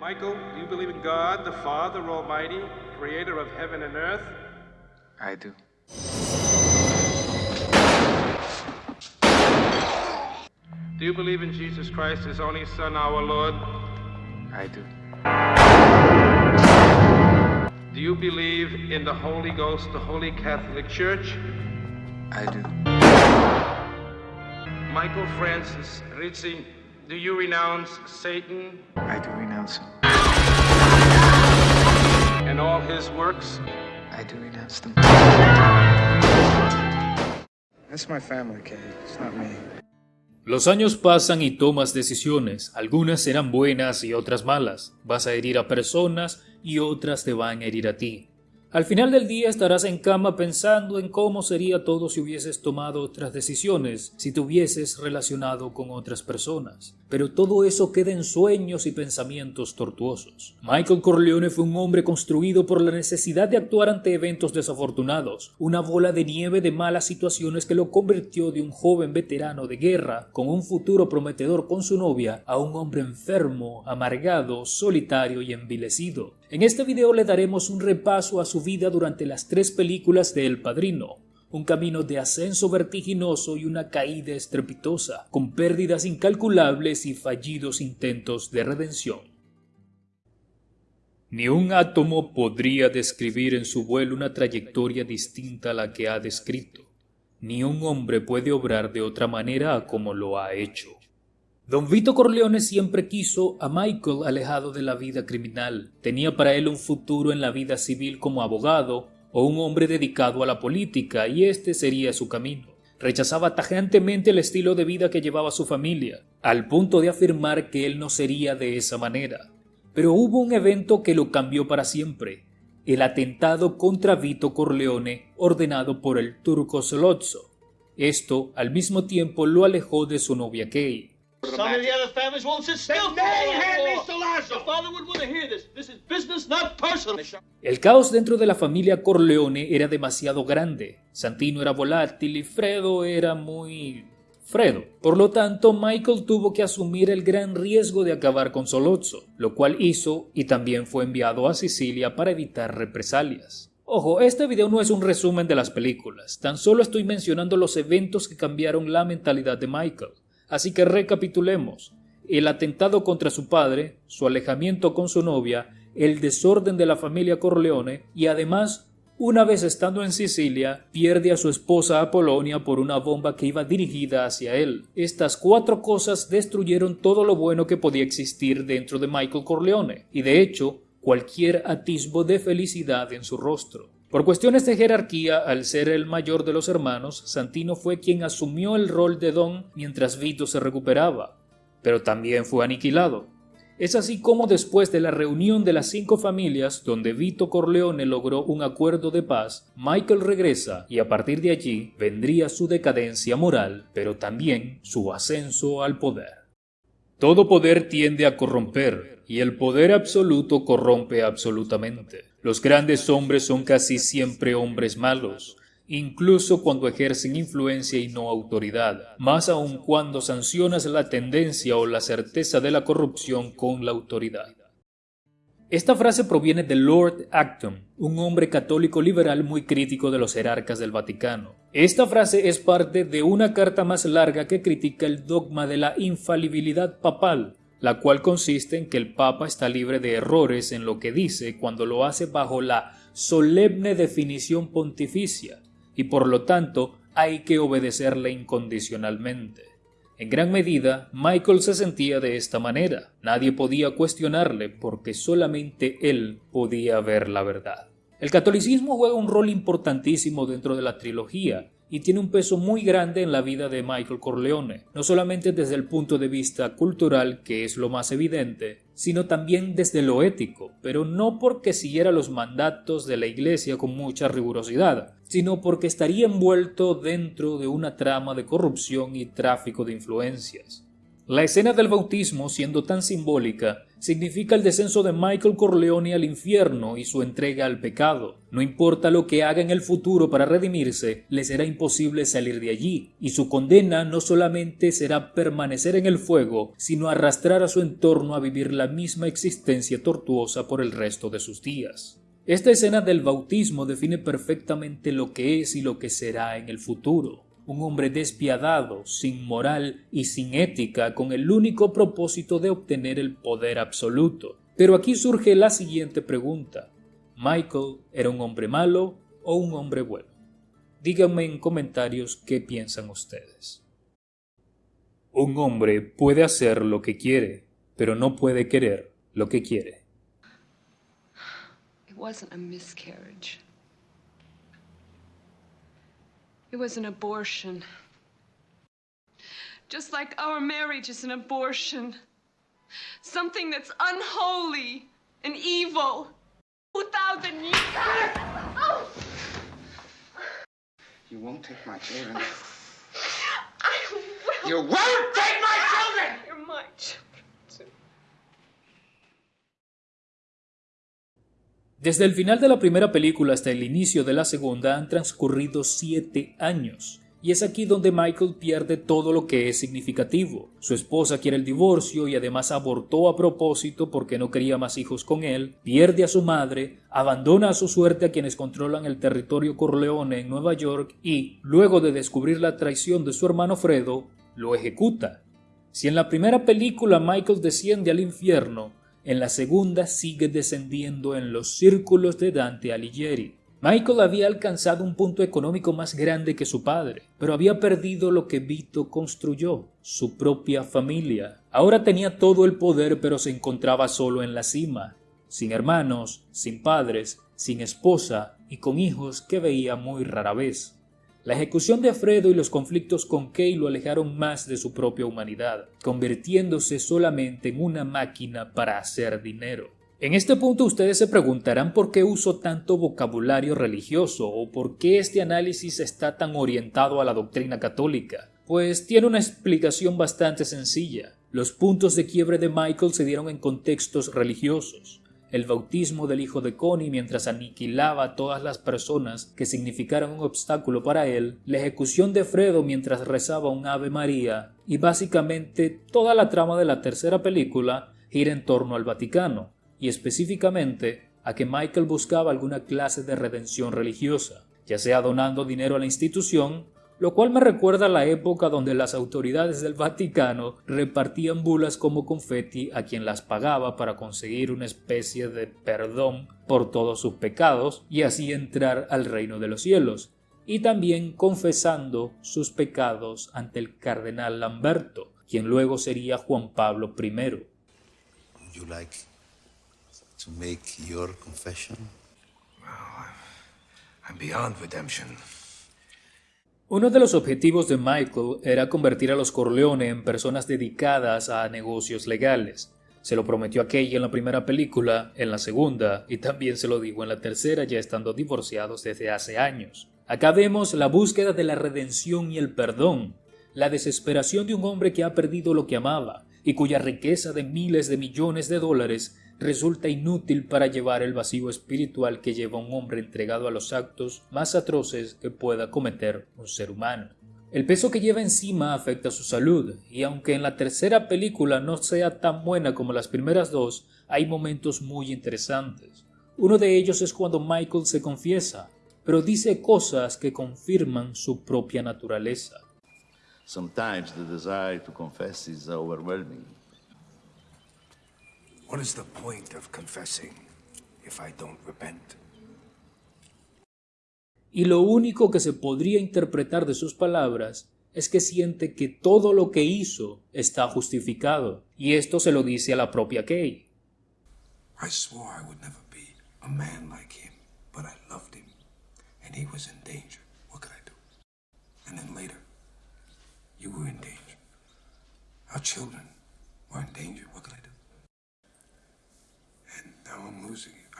Michael, do you believe in God, the Father Almighty, creator of heaven and earth? I do. Do you believe in Jesus Christ, his only Son, our Lord? I do. Do you believe in the Holy Ghost, the Holy Catholic Church? I do. Michael Francis Rizzi, do you renounce Satan I do renounce him. and all his works? I do renounce them. That's my family, Kay. It's not me. Los años pasan y tomas decisiones, algunas serán buenas y otras malas, vas a herir a personas y otras te van a herir a ti. Al final del día estarás en cama pensando en cómo sería todo si hubieses tomado otras decisiones, si te hubieses relacionado con otras personas. Pero todo eso queda en sueños y pensamientos tortuosos. Michael Corleone fue un hombre construido por la necesidad de actuar ante eventos desafortunados, una bola de nieve de malas situaciones que lo convirtió de un joven veterano de guerra con un futuro prometedor con su novia a un hombre enfermo, amargado, solitario y envilecido. En este video le daremos un repaso a su vida durante las tres películas de El Padrino, un camino de ascenso vertiginoso y una caída estrepitosa, con pérdidas incalculables y fallidos intentos de redención. Ni un átomo podría describir en su vuelo una trayectoria distinta a la que ha descrito. Ni un hombre puede obrar de otra manera a como lo ha hecho. Don Vito Corleone siempre quiso a Michael alejado de la vida criminal. Tenía para él un futuro en la vida civil como abogado o un hombre dedicado a la política y este sería su camino. Rechazaba tajantemente el estilo de vida que llevaba su familia, al punto de afirmar que él no sería de esa manera. Pero hubo un evento que lo cambió para siempre, el atentado contra Vito Corleone ordenado por el turco Solozzo. Esto al mismo tiempo lo alejó de su novia Kay. Some of the other families won't sit still. Then they had Your Mr. Lasso. father would want to hear this. This is business, not personal. El caos dentro de la familia Corleone era demasiado grande. Santino era volátil y Fredo era muy... Fredo. Por lo tanto, Michael tuvo que asumir el gran riesgo de acabar con Solozzo, lo cual hizo y también fue enviado a Sicilia para evitar represalias. Ojo, este video no es un resumen de las películas, tan solo estoy mencionando los eventos que cambiaron la mentalidad de Michael. Así que recapitulemos. El atentado contra su padre, su alejamiento con su novia, el desorden de la familia Corleone y además, una vez estando en Sicilia, pierde a su esposa a Polonia por una bomba que iba dirigida hacia él. Estas cuatro cosas destruyeron todo lo bueno que podía existir dentro de Michael Corleone y de hecho cualquier atisbo de felicidad en su rostro. Por cuestiones de jerarquía, al ser el mayor de los hermanos, Santino fue quien asumió el rol de Don mientras Vito se recuperaba, pero también fue aniquilado. Es así como después de la reunión de las cinco familias, donde Vito Corleone logró un acuerdo de paz, Michael regresa y a partir de allí vendría su decadencia moral, pero también su ascenso al poder. Todo poder tiende a corromper, y el poder absoluto corrompe absolutamente. Los grandes hombres son casi siempre hombres malos, incluso cuando ejercen influencia y no autoridad, más aun cuando sancionas la tendencia o la certeza de la corrupción con la autoridad. Esta frase proviene de Lord Acton, un hombre católico liberal muy crítico de los jerarcas del Vaticano. Esta frase es parte de una carta más larga que critica el dogma de la infalibilidad papal, la cual consiste en que el Papa está libre de errores en lo que dice cuando lo hace bajo la solemne definición pontificia, y por lo tanto hay que obedecerle incondicionalmente. En gran medida, Michael se sentía de esta manera. Nadie podía cuestionarle porque solamente él podía ver la verdad. El catolicismo juega un rol importantísimo dentro de la trilogía y tiene un peso muy grande en la vida de Michael Corleone, no solamente desde el punto de vista cultural, que es lo más evidente, sino también desde lo ético, pero no porque siguiera los mandatos de la Iglesia con mucha rigurosidad, sino porque estaría envuelto dentro de una trama de corrupción y tráfico de influencias. La escena del bautismo, siendo tan simbólica, significa el descenso de Michael Corleone al infierno y su entrega al pecado. No importa lo que haga en el futuro para redimirse, le será imposible salir de allí, y su condena no solamente será permanecer en el fuego, sino arrastrar a su entorno a vivir la misma existencia tortuosa por el resto de sus días. Esta escena del bautismo define perfectamente lo que es y lo que será en el futuro un hombre despiadado, sin moral y sin ética, con el único propósito de obtener el poder absoluto. Pero aquí surge la siguiente pregunta. ¿Michael era un hombre malo o un hombre bueno? Díganme en comentarios qué piensan ustedes. Un hombre puede hacer lo que quiere, pero no puede querer lo que quiere. It wasn't a miscarriage. It was an abortion. Just like our marriage is an abortion. Something that's unholy and evil. Without the need. You won't take my children. I will. You won't take my children! You're my children. Desde el final de la primera película hasta el inicio de la segunda han transcurrido siete años. Y es aquí donde Michael pierde todo lo que es significativo. Su esposa quiere el divorcio y además abortó a propósito porque no quería más hijos con él, pierde a su madre, abandona a su suerte a quienes controlan el territorio Corleone en Nueva York y, luego de descubrir la traición de su hermano Fredo, lo ejecuta. Si en la primera película Michael desciende al infierno, en la segunda sigue descendiendo en los círculos de Dante Alighieri. Michael había alcanzado un punto económico más grande que su padre, pero había perdido lo que Vito construyó, su propia familia. Ahora tenía todo el poder, pero se encontraba solo en la cima, sin hermanos, sin padres, sin esposa y con hijos que veía muy rara vez. La ejecución de Fredo y los conflictos con Kay lo alejaron más de su propia humanidad, convirtiéndose solamente en una máquina para hacer dinero. En este punto ustedes se preguntarán por qué uso tanto vocabulario religioso o por qué este análisis está tan orientado a la doctrina católica. Pues tiene una explicación bastante sencilla. Los puntos de quiebre de Michael se dieron en contextos religiosos. El bautismo del hijo de Connie mientras aniquilaba a todas las personas que significaron un obstáculo para él, la ejecución de Fredo mientras rezaba un Ave María y básicamente toda la trama de la tercera película gira en torno al Vaticano, y específicamente a que Michael buscaba alguna clase de redención religiosa, ya sea donando dinero a la institución, lo cual me recuerda a la época donde las autoridades del Vaticano repartían bulas como confeti a quien las pagaba para conseguir una especie de perdón por todos sus pecados y así entrar al reino de los cielos, y también confesando sus pecados ante el cardenal Lamberto, quien luego sería Juan Pablo I. Would you like to make your confession? I'm beyond redemption. Uno de los objetivos de Michael era convertir a los Corleone en personas dedicadas a negocios legales. Se lo prometió a Kay en la primera película, en la segunda, y también se lo dijo en la tercera, ya estando divorciados desde hace años. Acá vemos la búsqueda de la redención y el perdón, la desesperación de un hombre que ha perdido lo que amaba y cuya riqueza de miles de millones de dólares resulta inútil para llevar el vacío espiritual que lleva un hombre entregado a los actos más atroces que pueda cometer un ser humano. El peso que lleva encima afecta su salud, y aunque en la tercera película no sea tan buena como las primeras dos, hay momentos muy interesantes. Uno de ellos es cuando Michael se confiesa, pero dice cosas que confirman su propia naturaleza. What is the point of confessing if I don't repent? Y lo único que se podría interpretar de sus palabras es que siente que todo lo que hizo está justificado, y esto se lo dice a la propia Kay. I swore I would never be a man like him, but I loved him, and he was in danger. What could I do? And then later, you were in danger. Our children were in danger. What could I do? And now I'm losing you. I lost you anyway.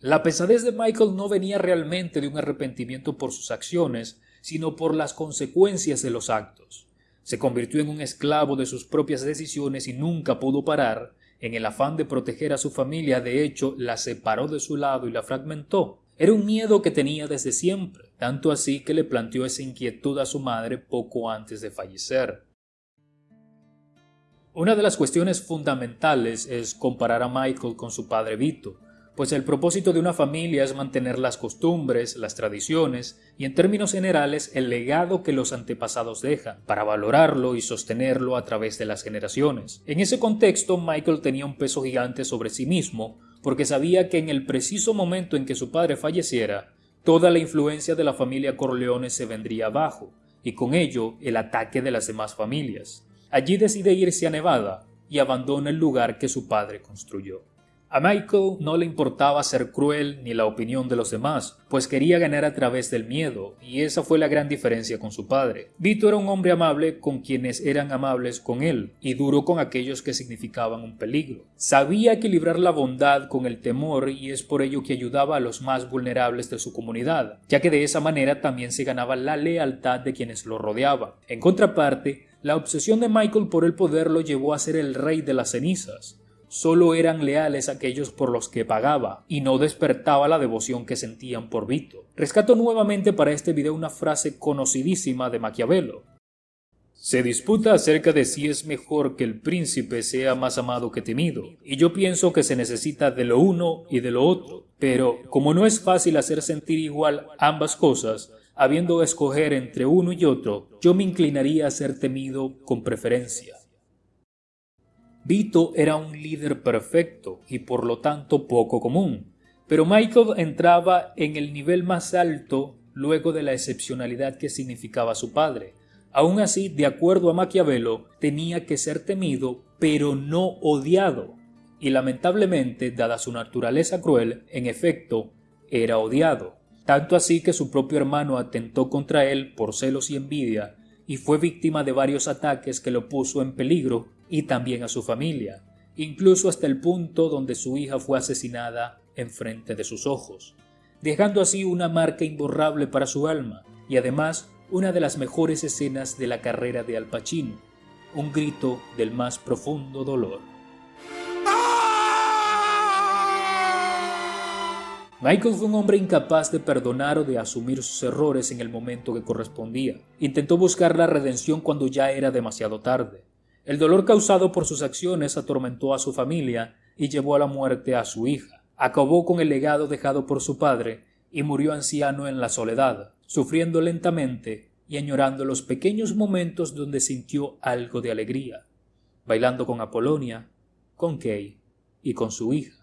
La pesadez de Michael no venía realmente de un arrepentimiento por sus acciones, sino por las consecuencias de los actos. Se convirtió en un esclavo de sus propias decisiones y nunca pudo parar. En el afán de proteger a su familia, de hecho, la separó de su lado y la fragmentó. Era un miedo que tenía desde siempre, tanto así que le planteó esa inquietud a su madre poco antes de fallecer. Una de las cuestiones fundamentales es comparar a Michael con su padre Vito, pues el propósito de una familia es mantener las costumbres, las tradiciones y en términos generales el legado que los antepasados dejan, para valorarlo y sostenerlo a través de las generaciones. En ese contexto, Michael tenía un peso gigante sobre sí mismo, porque sabía que en el preciso momento en que su padre falleciera, toda la influencia de la familia Corleone se vendría abajo, y con ello el ataque de las demás familias. Allí decide irse a Nevada y abandona el lugar que su padre construyó. A Michael no le importaba ser cruel ni la opinión de los demás, pues quería ganar a través del miedo, y esa fue la gran diferencia con su padre. Vito era un hombre amable con quienes eran amables con él, y duro con aquellos que significaban un peligro. Sabía equilibrar la bondad con el temor y es por ello que ayudaba a los más vulnerables de su comunidad, ya que de esa manera también se ganaba la lealtad de quienes lo rodeaban. En contraparte, la obsesión de Michael por el poder lo llevó a ser el rey de las cenizas, solo eran leales aquellos por los que pagaba y no despertaba la devoción que sentían por Vito. Rescato nuevamente para este video una frase conocidísima de Maquiavelo. Se disputa acerca de si es mejor que el príncipe sea más amado que temido, y yo pienso que se necesita de lo uno y de lo otro, pero como no es fácil hacer sentir igual ambas cosas, habiendo de escoger entre uno y otro, yo me inclinaría a ser temido con preferencia. Vito era un líder perfecto y por lo tanto poco común, pero Michael entraba en el nivel más alto luego de la excepcionalidad que significaba su padre. Aún así, de acuerdo a Maquiavelo, tenía que ser temido, pero no odiado. Y lamentablemente, dada su naturaleza cruel, en efecto, era odiado. Tanto así que su propio hermano atentó contra él por celos y envidia, y fue víctima de varios ataques que lo puso en peligro y también a su familia, incluso hasta el punto donde su hija fue asesinada enfrente de sus ojos, dejando así una marca imborrable para su alma y además una de las mejores escenas de la carrera de Al Pacino, un grito del más profundo dolor. Michael fue un hombre incapaz de perdonar o de asumir sus errores en el momento que correspondía. Intentó buscar la redención cuando ya era demasiado tarde. El dolor causado por sus acciones atormentó a su familia y llevó a la muerte a su hija. Acabó con el legado dejado por su padre y murió anciano en la soledad, sufriendo lentamente y añorando los pequeños momentos donde sintió algo de alegría, bailando con Apolonia, con Kay y con su hija.